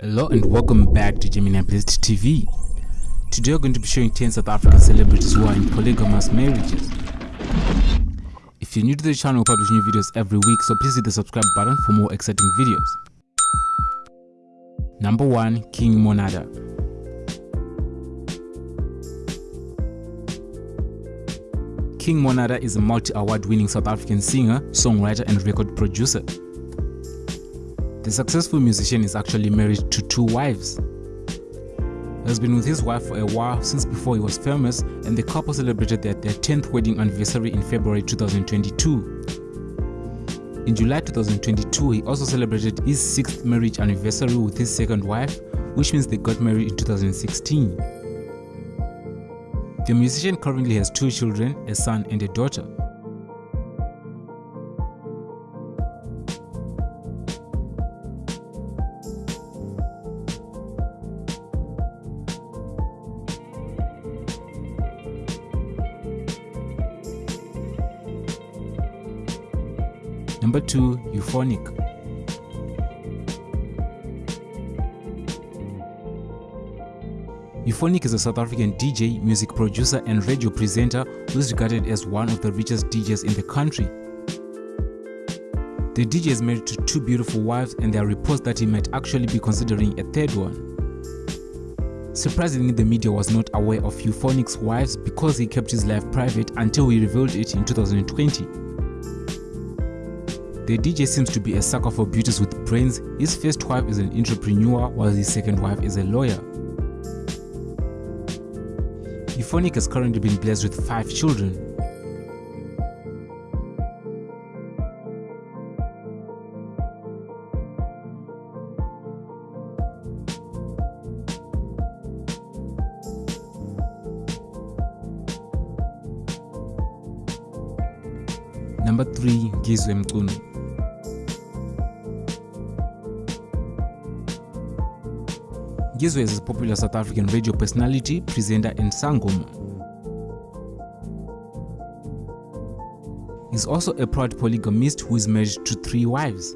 Hello and welcome back to Gemini Blessed TV. Today we're going to be showing 10 South African celebrities who are in polygamous marriages. If you're new to the channel, we publish new videos every week, so please hit the subscribe button for more exciting videos. Number 1. King Monada King Monada is a multi-award winning South African singer, songwriter and record producer. The successful musician is actually married to two wives. He has been with his wife for a while since before he was famous and the couple celebrated their, their 10th wedding anniversary in February 2022. In July 2022, he also celebrated his 6th marriage anniversary with his second wife, which means they got married in 2016. The musician currently has two children, a son and a daughter. Number 2. Euphonic Euphonic is a South African DJ, music producer and radio presenter who is regarded as one of the richest DJs in the country. The DJ is married to two beautiful wives and there are reports that he might actually be considering a third one. Surprisingly, the media was not aware of Euphonic's wives because he kept his life private until he revealed it in 2020. The DJ seems to be a sucker for beauties with brains. His first wife is an entrepreneur while his second wife is a lawyer. Euphonic has currently been blessed with five children. Number 3. Ngizwe Mchunu Ngizwe is a popular South African radio personality, presenter and sangoma. He's also a proud polygamist who is married to three wives.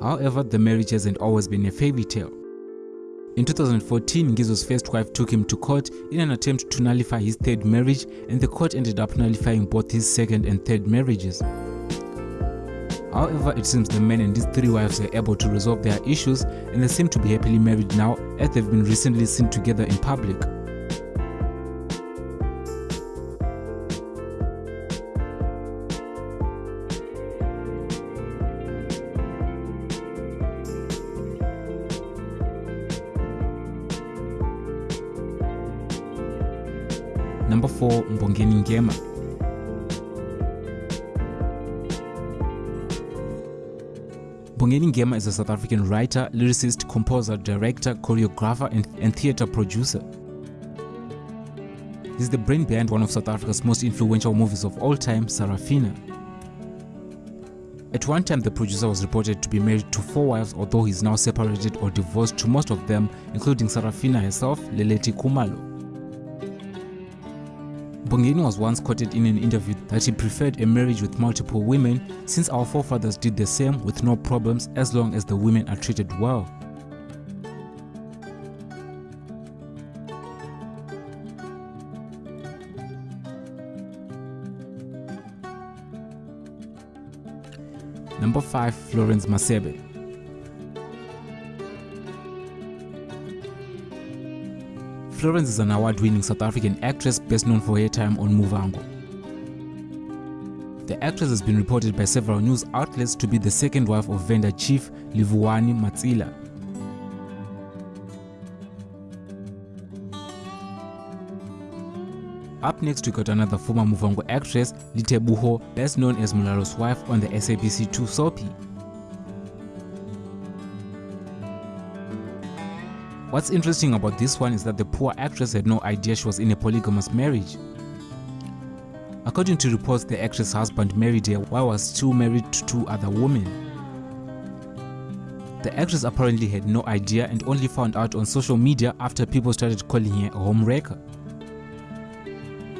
However, the marriage hasn't always been a fairy tale. In 2014, Ngizwe's first wife took him to court in an attempt to nullify his third marriage and the court ended up nullifying both his second and third marriages. However, it seems the man and his three wives are able to resolve their issues and they seem to be happily married now as they've been recently seen together in public. Number 4. Mbongeni Ngema Mbongeni Ngema is a South African writer, lyricist, composer, director, choreographer and, and theatre producer. He's the brain behind one of South Africa's most influential movies of all time, Sarafina. At one time, the producer was reported to be married to four wives although he's now separated or divorced to most of them, including Sarafina herself, Leleti Khumalo. Mbongeni was once quoted in an interview that he preferred a marriage with multiple women since our forefathers did the same with no problems as long as the women are treated well. Number 5. Florence Masebe Florence is an award-winning South African actress best known for her time on Muvhango. The actress has been reported by several news outlets to be the second wife of Venda chief Livhuwani Matsila. Up next we got another former Muvhango actress, Liteboho, best known as Mulalo's wife on the SABC2 soapy. What's interesting about this one is that the poor actress had no idea she was in a polygamous marriage. According to reports, the actress' husband married her while was still married to two other women. The actress apparently had no idea and only found out on social media after people started calling her a homewrecker.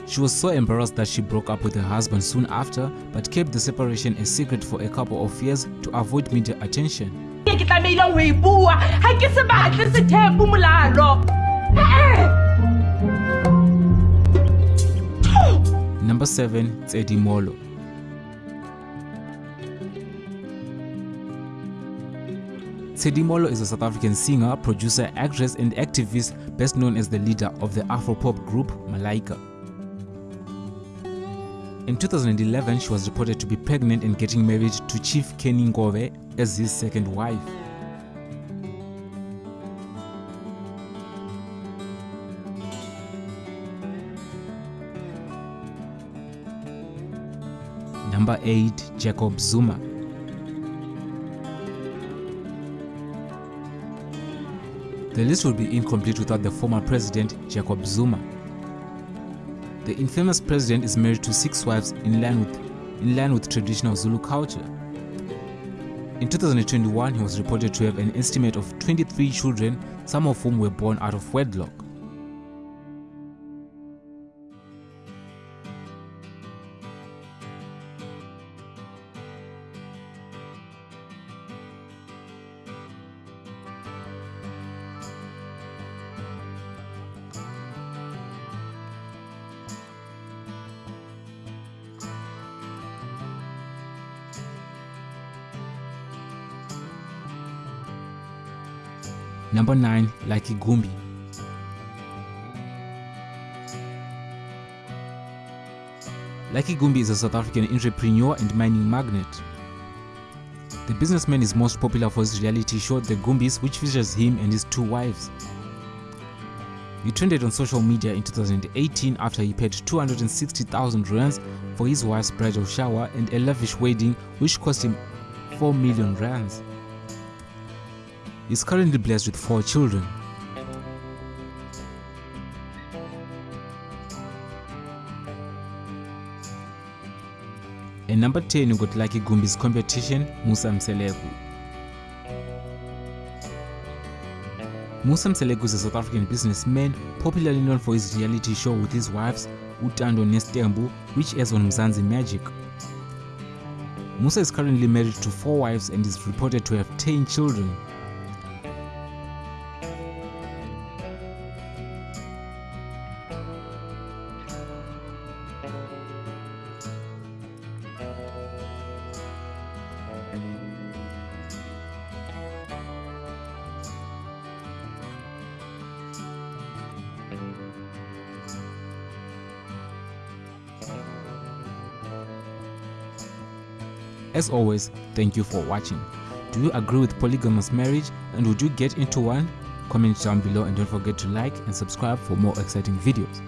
She was so embarrassed that she broke up with her husband soon after but kept the separation a secret for a couple of years to avoid media attention. Ke tlamehile ho e bua ha ke se batle molalo Number 7, Tshedi Mholo. Tshedi Mholo is a South African singer, producer, actress, and activist best known as the leader of the Afropop group Malaika. In 2011, she was reported to be pregnant and getting married to Chief Kenny Ngove as his second wife. Number 8, Jacob Zuma. The list would be incomplete without the former president, Jacob Zuma. The infamous president is married to six wives in line with, in line with traditional Zulu culture. In 2021, he was reported to have an estimate of 23 children, some of whom were born out of wedlock. Number 9, Lucky Gumbi. Lucky Gumbi is a South African entrepreneur and mining magnate. The businessman is most popular for his reality show The Gumbis, which features him and his two wives. He trended on social media in 2018 after he paid 260,000 rands for his wife's bridal shower and a lavish wedding which cost him 4 million rands. Is currently blessed with four children. And number 10 we got Lucky Gumbi's competition, Musa Mseleku. Musa Mseleku is a South African businessman popularly known for his reality show with his wives Uthando Nesthembu which airs on Mzansi Magic. Musa is currently married to four wives and is reported to have 10 children. As always, thank you for watching. Do you agree with polygamous marriage and would you get into one? Comment down below and don't forget to like and subscribe for more exciting videos.